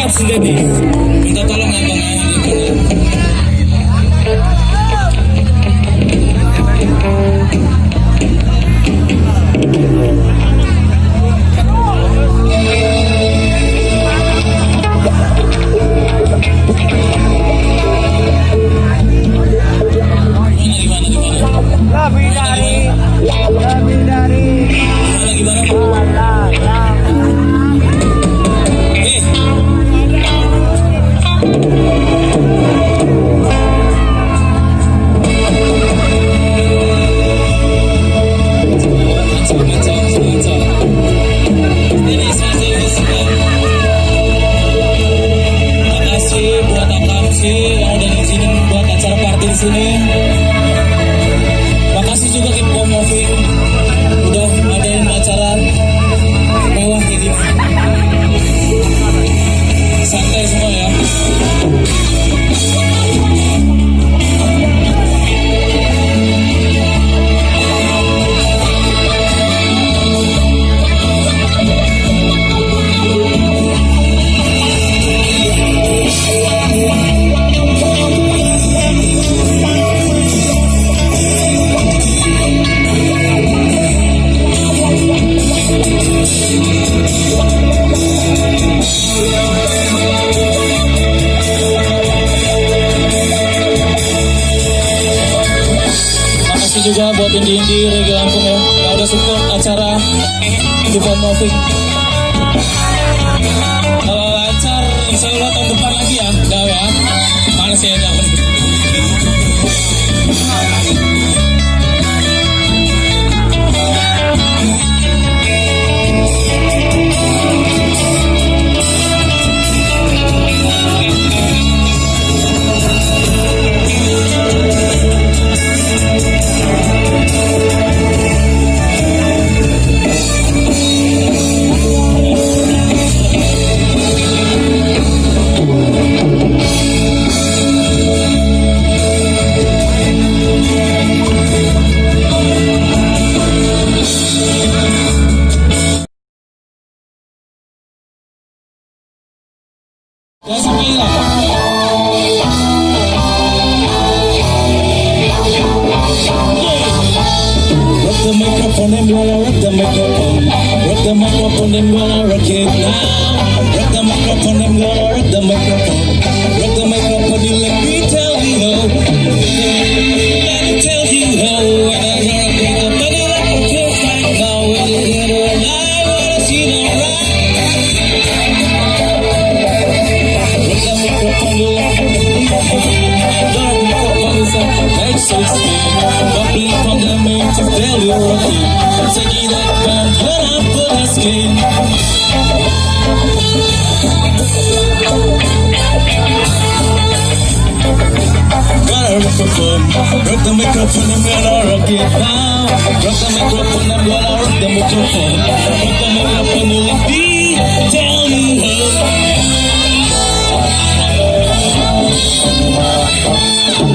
dekat sejati minta tolong ya, abang ya. listening. indie-indie reggae Lampung ya yang udah support acara Dupon Moving kalau lancar insya Allah tahun depan lagi ya Daw ya. Panas ya Daw the microphone, up on them I rock the microphone. up Rock the microphone, up on them I rock it now Rock the microphone, up on microphone Rock the microphone and gonna rock it now Rock the microphone and gonna rock the microphone Rock the microphone with me, tell me how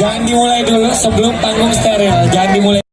jangan dimulai dulu sebelum panggung steril. Jangan dimulai.